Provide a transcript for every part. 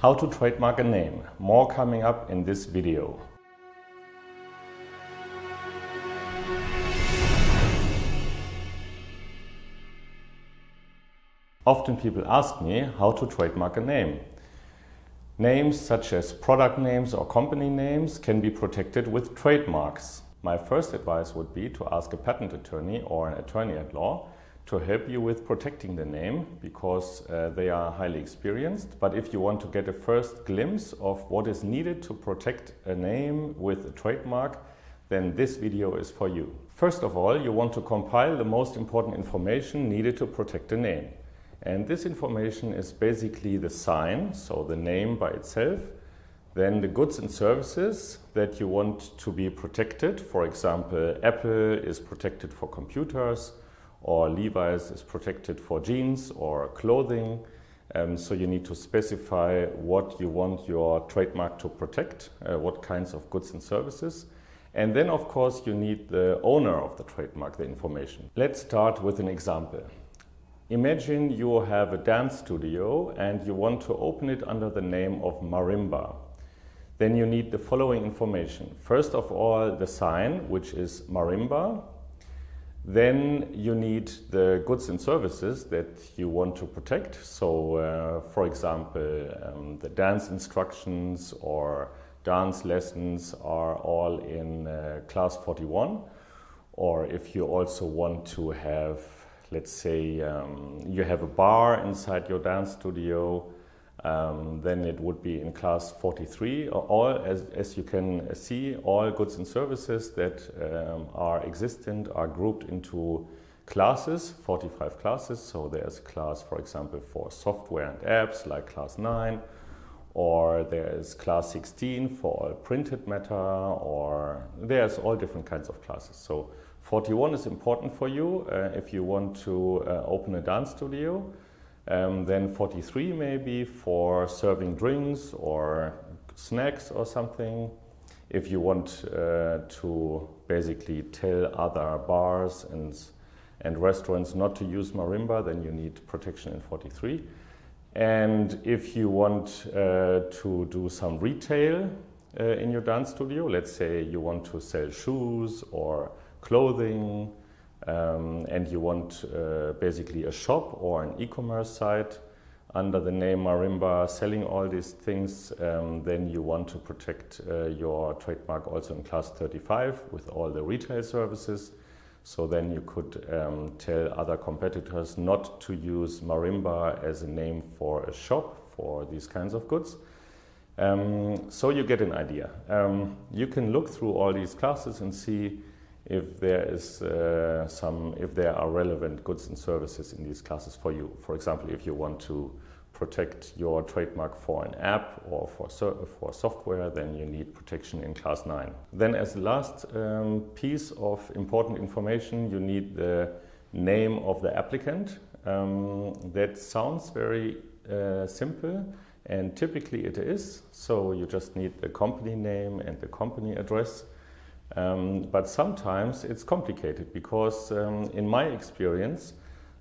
How to trademark a name. More coming up in this video. Often people ask me how to trademark a name. Names such as product names or company names can be protected with trademarks. My first advice would be to ask a patent attorney or an attorney at law to help you with protecting the name because uh, they are highly experienced. But if you want to get a first glimpse of what is needed to protect a name with a trademark, then this video is for you. First of all, you want to compile the most important information needed to protect a name. And this information is basically the sign, so the name by itself, then the goods and services that you want to be protected. For example, Apple is protected for computers, or Levi's is protected for jeans or clothing. Um, so you need to specify what you want your trademark to protect, uh, what kinds of goods and services. And then, of course, you need the owner of the trademark, the information. Let's start with an example. Imagine you have a dance studio and you want to open it under the name of Marimba. Then you need the following information. First of all, the sign, which is Marimba, then you need the goods and services that you want to protect. So, uh, for example, um, the dance instructions or dance lessons are all in uh, class 41. Or if you also want to have, let's say, um, you have a bar inside your dance studio, um, then it would be in class 43. All, as, as you can see, all goods and services that um, are existent are grouped into classes, 45 classes. So there's a class, for example, for software and apps, like class 9, or there is class 16 for all printed matter, or there's all different kinds of classes. So 41 is important for you uh, if you want to uh, open a dance studio. Um, then 43 maybe for serving drinks or snacks or something. If you want uh, to basically tell other bars and, and restaurants not to use marimba, then you need protection in 43. And if you want uh, to do some retail uh, in your dance studio, let's say you want to sell shoes or clothing um, and you want uh, basically a shop or an e-commerce site under the name Marimba selling all these things, um, then you want to protect uh, your trademark also in class 35 with all the retail services. So then you could um, tell other competitors not to use Marimba as a name for a shop for these kinds of goods. Um, so you get an idea. Um, you can look through all these classes and see if there is uh, some, if there are relevant goods and services in these classes for you. For example, if you want to protect your trademark for an app or for, for software, then you need protection in class 9. Then as the last um, piece of important information, you need the name of the applicant. Um, that sounds very uh, simple and typically it is. So you just need the company name and the company address. Um, but sometimes it's complicated because um, in my experience,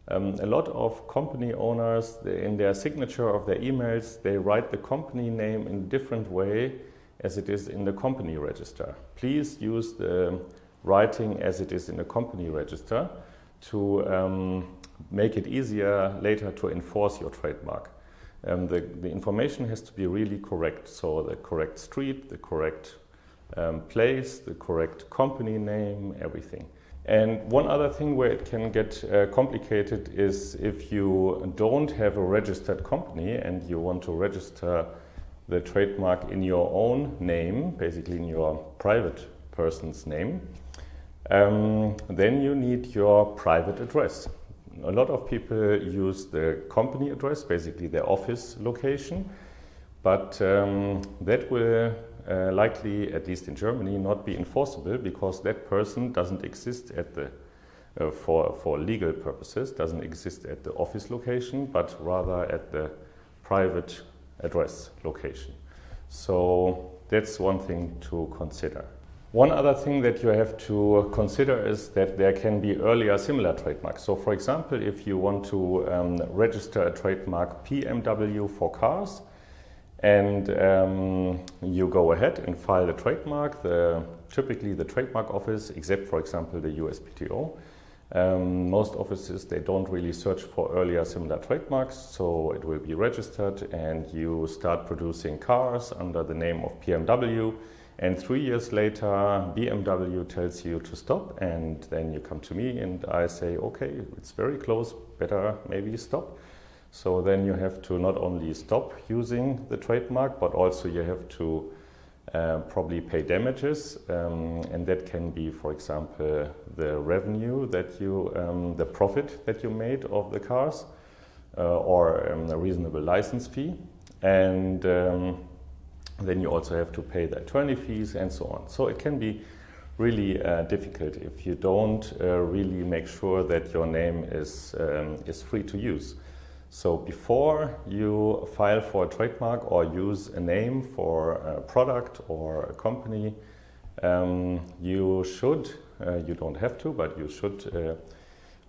um, a lot of company owners, in their signature of their emails, they write the company name in a different way as it is in the company register. Please use the writing as it is in the company register to um, make it easier later to enforce your trademark. Um, the, the information has to be really correct, so the correct street, the correct um, place, the correct company name, everything. And one other thing where it can get uh, complicated is if you don't have a registered company and you want to register the trademark in your own name, basically in your private person's name, um, then you need your private address. A lot of people use the company address, basically their office location, but um, that will uh, likely, at least in Germany, not be enforceable because that person doesn't exist at the, uh, for, for legal purposes, doesn't exist at the office location, but rather at the private address location. So that's one thing to consider. One other thing that you have to consider is that there can be earlier similar trademarks. So for example, if you want to um, register a trademark PMW for cars, And um, you go ahead and file the trademark. The, typically, the trademark office, except for example the USPTO, um, most offices they don't really search for earlier similar trademarks, so it will be registered, and you start producing cars under the name of BMW. And three years later, BMW tells you to stop, and then you come to me, and I say, okay, it's very close, better maybe stop. So then you have to not only stop using the trademark, but also you have to uh, probably pay damages, um, and that can be, for example, the revenue that you, um, the profit that you made of the cars, uh, or um, a reasonable license fee, and um, then you also have to pay the attorney fees and so on. So it can be really uh, difficult if you don't uh, really make sure that your name is um, is free to use. So before you file for a trademark or use a name for a product or a company, um, you should, uh, you don't have to, but you should uh,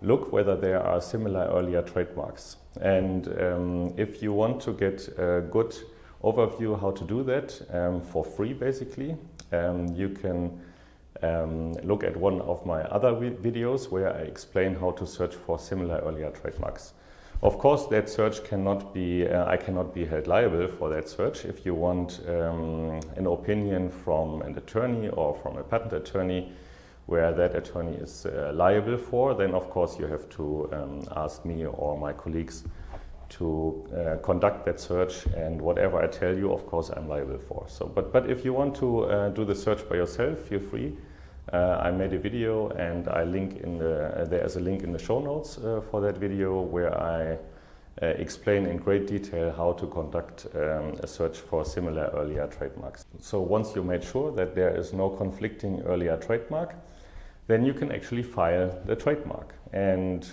look whether there are similar earlier trademarks. And um, if you want to get a good overview how to do that um, for free basically, um, you can um, look at one of my other videos where I explain how to search for similar earlier trademarks. Of course, that search cannot be, uh, I cannot be held liable for that search. If you want um, an opinion from an attorney or from a patent attorney where that attorney is uh, liable for, then of course you have to um, ask me or my colleagues to uh, conduct that search and whatever I tell you, of course, I'm liable for. So, but, but if you want to uh, do the search by yourself, feel free. Uh, I made a video and I link in the, uh, there's a link in the show notes uh, for that video where I uh, explain in great detail how to conduct um, a search for similar earlier trademarks. So once you made sure that there is no conflicting earlier trademark, then you can actually file the trademark. And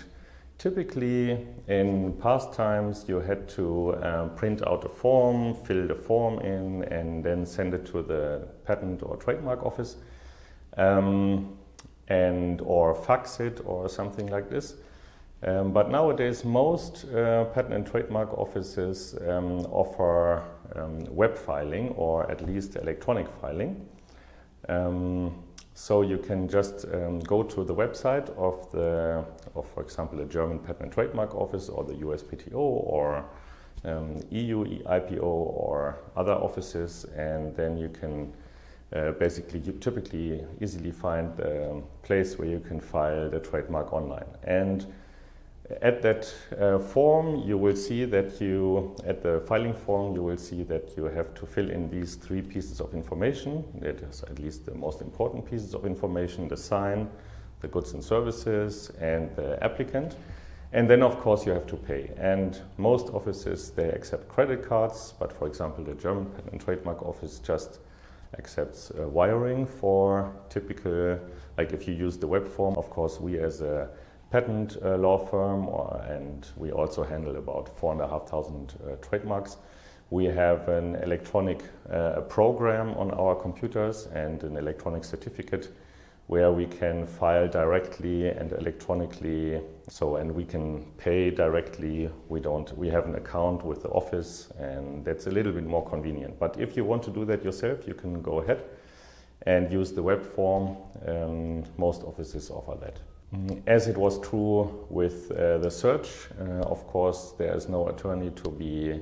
typically in past times you had to um, print out a form, fill the form in and then send it to the patent or trademark office um, and or fax it or something like this. Um, but nowadays, most uh, patent and trademark offices um, offer um, web filing or at least electronic filing. Um, so you can just um, go to the website of the, of, for example, the German Patent and Trademark Office or the USPTO or EU IPO or other offices, and then you can uh, basically you typically easily find the place where you can file the trademark online. And at that uh, form, you will see that you, at the filing form, you will see that you have to fill in these three pieces of information. That is at least the most important pieces of information, the sign, the goods and services, and the applicant. And then, of course, you have to pay. And most offices, they accept credit cards, but for example, the German Patent and Trademark Office just accepts uh, wiring for typical, like if you use the web form, of course, we as a patent uh, law firm, or, and we also handle about 4,500 uh, trademarks. We have an electronic uh, program on our computers and an electronic certificate where we can file directly and electronically. So, and we can pay directly. We don't, we have an account with the office and that's a little bit more convenient. But if you want to do that yourself, you can go ahead and use the web form. Most offices offer that. Mm, as it was true with uh, the search, uh, of course, there is no attorney to be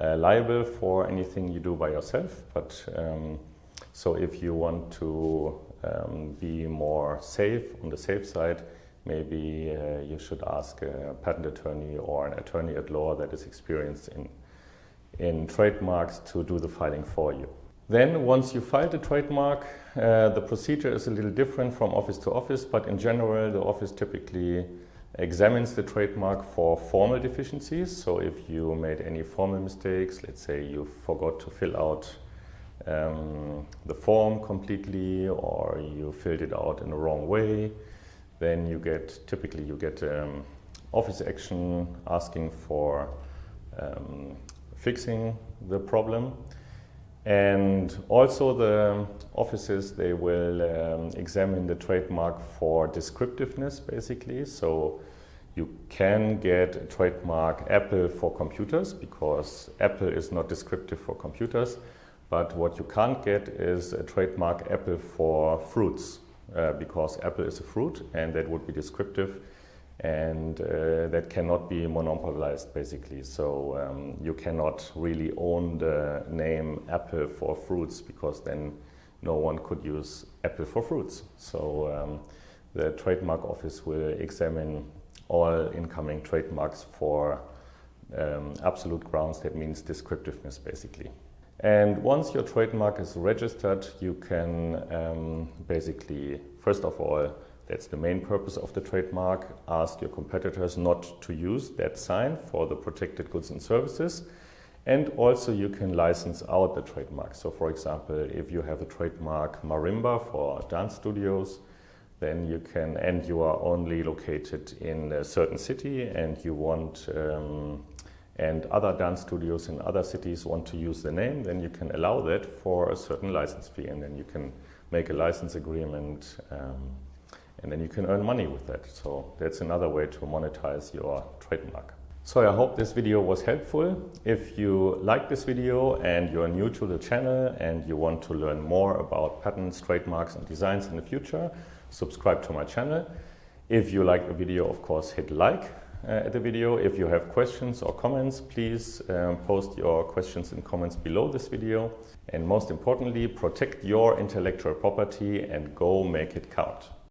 uh, liable for anything you do by yourself. But um, so if you want to um, be more safe on the safe side, maybe uh, you should ask a patent attorney or an attorney at law that is experienced in, in trademarks to do the filing for you. Then once you file the trademark, uh, the procedure is a little different from office to office, but in general the office typically examines the trademark for formal deficiencies. So if you made any formal mistakes, let's say you forgot to fill out um, the form completely or you filled it out in the wrong way, then you get, typically you get um, office action asking for um, fixing the problem. And also the offices, they will um, examine the trademark for descriptiveness basically. So You can get a trademark Apple for computers because Apple is not descriptive for computers. But what you can't get is a trademark Apple for fruits uh, because Apple is a fruit and that would be descriptive and uh, that cannot be monopolized basically. So um, you cannot really own the name Apple for fruits because then no one could use Apple for fruits. So um, the trademark office will examine all incoming trademarks for um, absolute grounds, that means descriptiveness basically. And once your trademark is registered, you can um, basically, first of all, that's the main purpose of the trademark, ask your competitors not to use that sign for the protected goods and services. And also you can license out the trademark. So for example, if you have a trademark marimba for dance studios, then you can, and you are only located in a certain city and you want, um, and other dance studios in other cities want to use the name, then you can allow that for a certain license fee and then you can make a license agreement um, and then you can earn money with that. So that's another way to monetize your trademark. So I hope this video was helpful. If you like this video and you're new to the channel and you want to learn more about patents, trademarks and designs in the future, subscribe to my channel. If you like the video, of course, hit like at the video. If you have questions or comments, please um, post your questions and comments below this video. And most importantly, protect your intellectual property and go make it count.